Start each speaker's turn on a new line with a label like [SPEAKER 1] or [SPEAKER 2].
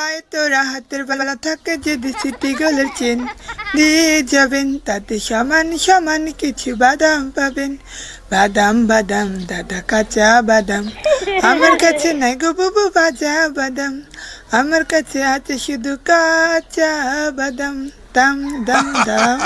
[SPEAKER 1] পায়ে তোরা হাতের বেলা থাকে যদি সিটি গোলের চেন। দিয়ে যাবেন তাতে সমান সমান কিছু বাদাম পাবেন। বাদাম বাদাম, দাদা কাঁচা বাদাম। আমার কাছে নাই গো ভাজা বাদাম। আমার কাছে আছে শুধু কাঁচা বাদাম। দাম দাম দাম।